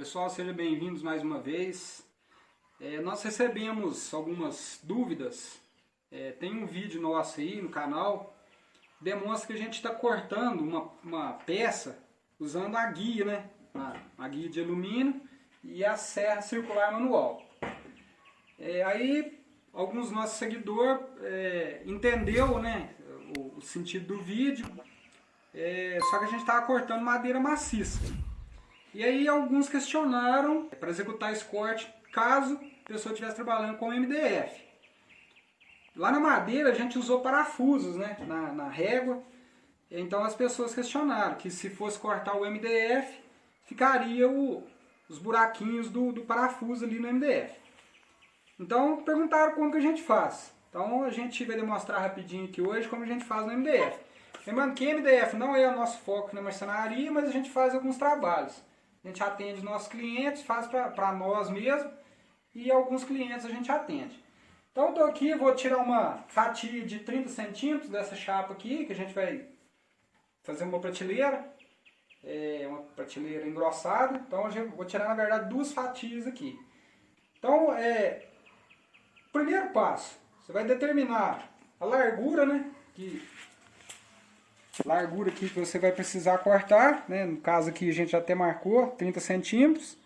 Pessoal, sejam bem-vindos mais uma vez. É, nós recebemos algumas dúvidas. É, tem um vídeo nosso aí no canal que demonstra que a gente está cortando uma, uma, peça usando a guia, né? A, a, guia de alumínio e a serra circular manual. É, aí alguns nossos seguidores é, entendeu né, o, o, sentido do vídeo, é, só que a gente estava cortando madeira maciça. E aí alguns questionaram para executar esse corte caso a pessoa estivesse trabalhando com MDF. Lá na madeira a gente usou parafusos né, na, na régua, então as pessoas questionaram que se fosse cortar o MDF, ficaria o, os buraquinhos do, do parafuso ali no MDF. Então perguntaram como que a gente faz. Então a gente vai demonstrar rapidinho aqui hoje como a gente faz no MDF. Lembrando que MDF não é o nosso foco na marcenaria, mas a gente faz alguns trabalhos. A gente atende nossos clientes, faz para nós mesmos e alguns clientes a gente atende. Então eu estou aqui, vou tirar uma fatia de 30 centímetros dessa chapa aqui, que a gente vai fazer uma prateleira, é uma prateleira engrossada. Então eu vou tirar na verdade duas fatias aqui. Então, é, primeiro passo, você vai determinar a largura, né, que largura aqui que você vai precisar cortar, né? no caso aqui a gente já até marcou 30 centímetros,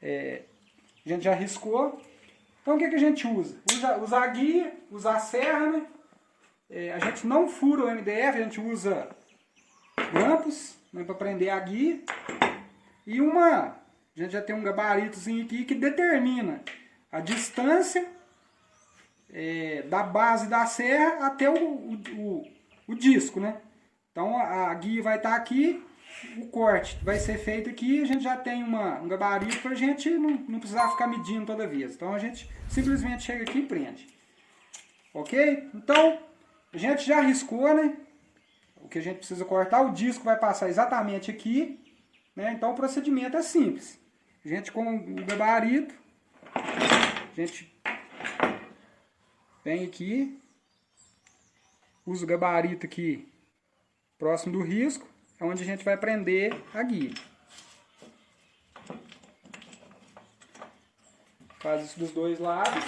é, a gente já riscou. Então o que, que a gente usa? Usa, usa a guia, usa a serra, né? É, a gente não fura o MDF, a gente usa grampos né, para prender a guia e uma, a gente já tem um gabaritozinho aqui que determina a distância é, da base da serra até o, o, o disco, né? Então a, guia vai estar tá aqui, o corte vai ser feito aqui, a gente já tem uma, um gabarito para a gente não, não precisar ficar medindo toda vez. Então a gente simplesmente chega aqui e prende. Ok? Então, a gente já riscou, né? O que a gente precisa cortar, o disco vai passar exatamente aqui. Né? Então o procedimento é simples. A gente com o gabarito, a gente vem aqui, usa o gabarito aqui próximo do risco, é onde a gente vai prender a guia. Faz isso dos dois lados.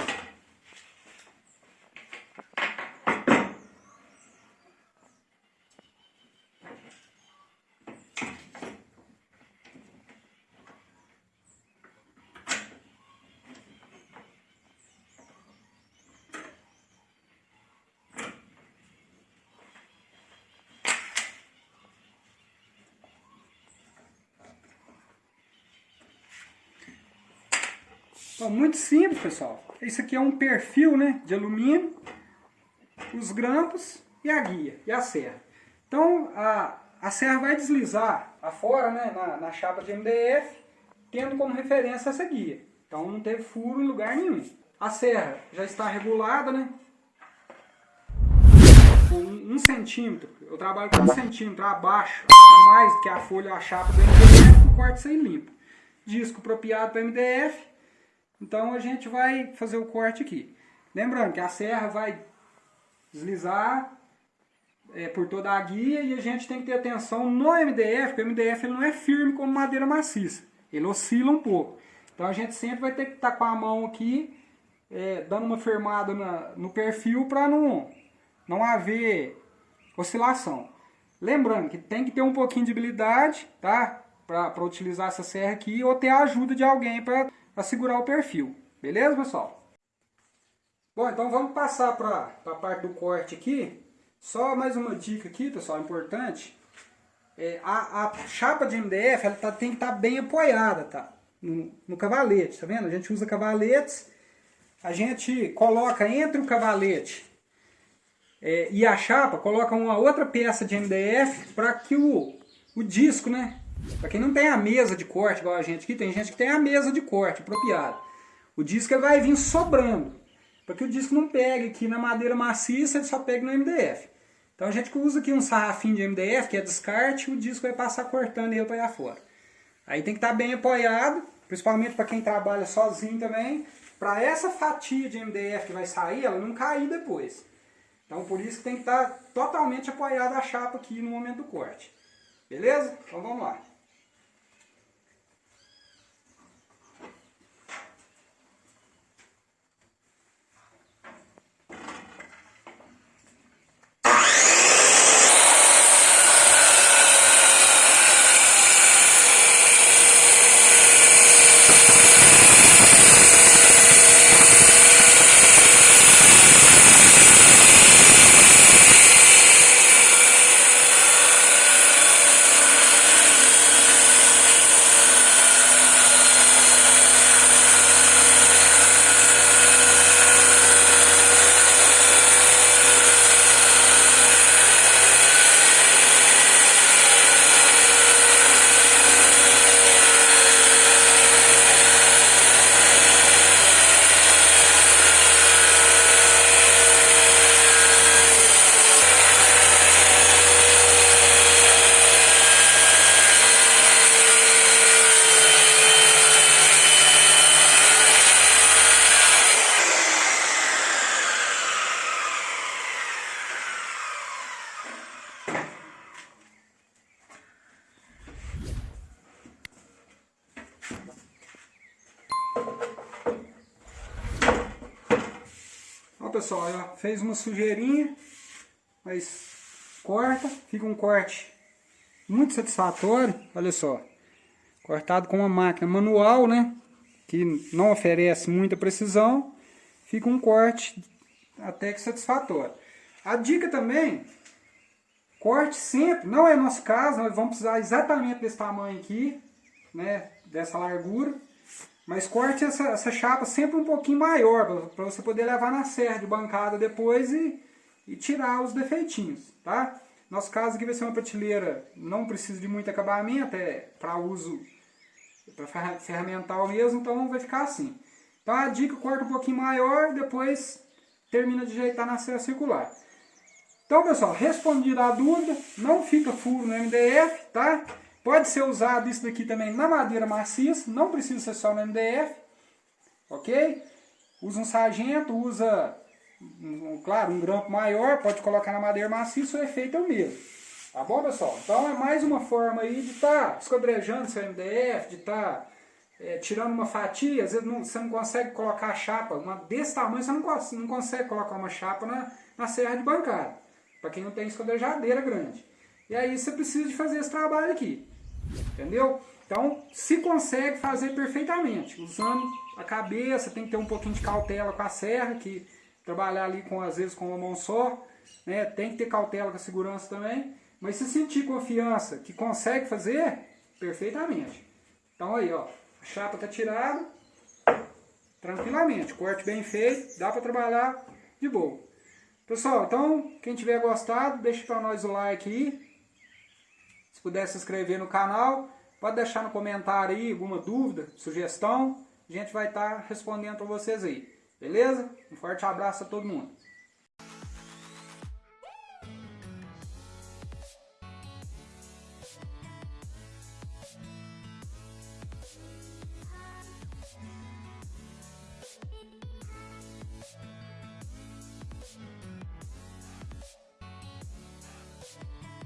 Então, muito simples, pessoal. Esse aqui é um perfil né, de alumínio, os grampos e a guia, e a serra. Então, a, a serra vai deslizar afora, né, na, na chapa de MDF, tendo como referência essa guia. Então, não teve furo em lugar nenhum. A serra já está regulada, né? Um, centímetro. Eu trabalho com um centímetro abaixo, mais que a folha, a chapa do MDF, o corte sem limpo. Disco apropriado para MDF, então a gente vai fazer o corte aqui. Lembrando que a serra vai deslizar é, por toda a guia e a gente tem que ter atenção no MDF, porque o MDF ele não é firme como madeira maciça. Ele oscila um pouco. Então a gente sempre vai ter que estar com a mão aqui, é, dando uma firmada na, no perfil para não, não haver oscilação. Lembrando que tem que ter um pouquinho de habilidade, tá? Para utilizar essa serra aqui ou ter a ajuda de alguém para para segurar o perfil. Beleza, pessoal? Bom, então vamos passar para a parte do corte aqui. Só mais uma dica aqui, pessoal, importante. É, a, a, chapa de MDF ela tá, tem que estar tá bem apoiada, tá? No, no cavalete, tá vendo? A gente usa cavaletes, a gente coloca entre o cavalete é, e a chapa, coloca uma outra peça de MDF para que o, o disco, né, para quem não tem a mesa de corte, igual a gente aqui, tem gente que tem a mesa de corte apropriada. O disco vai vir sobrando. Para que o disco não pegue aqui na madeira maciça, ele só pega no MDF. Então a gente usa aqui um sarrafinho de MDF, que é descarte, o disco vai passar cortando ele para ir fora. Aí tem que estar tá bem apoiado, principalmente para quem trabalha sozinho também, para essa fatia de MDF que vai sair, ela não cair depois. Então por isso que tem que estar tá totalmente apoiada a chapa aqui no momento do corte. Beleza? Então vamos lá. Pessoal, ó, fez uma sujeirinha, mas corta, fica um corte muito satisfatório, olha só. Cortado com uma máquina manual, né? Que não oferece muita precisão, fica um corte até que satisfatório. A dica também, corte sempre, não é nosso caso, nós vamos precisar exatamente desse tamanho aqui, né? Dessa largura. Mas corte essa, essa chapa sempre um pouquinho maior, para você poder levar na serra de bancada depois e, e tirar os defeitinhos, tá? Nosso caso aqui vai ser uma prateleira, não precisa de muito acabamento, é para uso para ferramental mesmo, então vai ficar assim. Então a dica, corta um pouquinho maior, depois termina de ajeitar na serra circular. Então pessoal, respondida a dúvida, não fica furo no MDF, tá? Pode ser usado isso daqui também na madeira maciça, não precisa ser só no MDF, ok? Usa um sargento, usa, um, claro, um grampo maior, pode colocar na madeira maciça, o efeito é o mesmo. Tá bom, pessoal? Então é mais uma forma aí de estar tá esquadrejando seu MDF, de estar tá, é, tirando uma fatia, às vezes não, você não consegue colocar a chapa, uma desse tamanho você não, não consegue colocar uma chapa na, na serra de bancada, para quem não tem esquadrejadeira grande. E aí você precisa de fazer esse trabalho aqui. Entendeu? Então, se consegue fazer perfeitamente, usando a cabeça, tem que ter um pouquinho de cautela com a serra, que trabalhar ali com às vezes com uma mão só, né? Tem que ter cautela com a segurança também, mas se sentir confiança que consegue fazer, perfeitamente. Então aí, ó, a chapa tá tirada, tranquilamente, corte bem feito, dá para trabalhar de boa. Pessoal, então, quem tiver gostado, deixa para nós o like aí, se puder se inscrever no canal, pode deixar no comentário aí alguma dúvida, sugestão. A gente vai estar respondendo para vocês aí. Beleza? Um forte abraço a todo mundo.